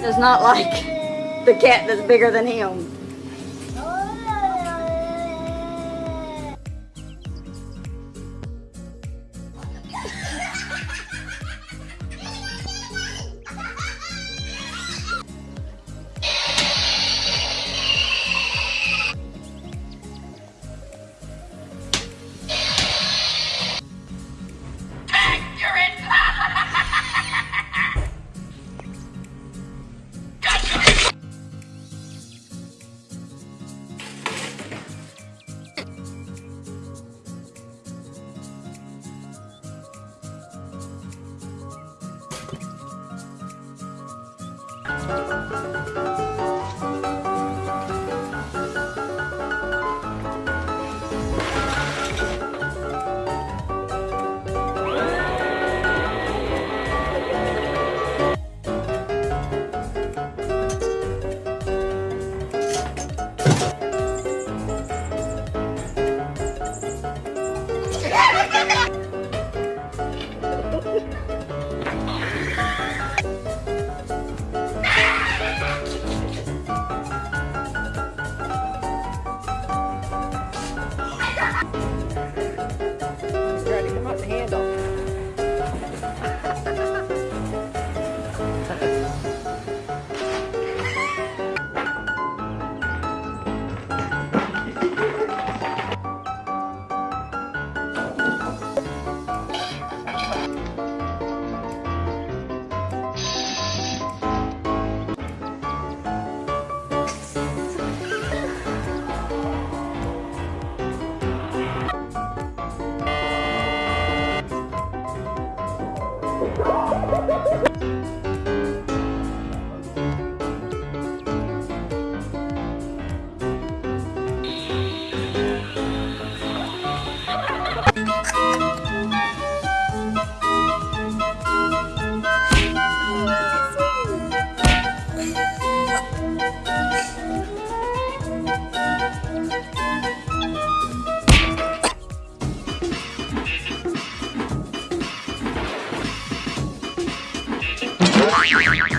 Does not like the cat that's bigger than him. Yeah.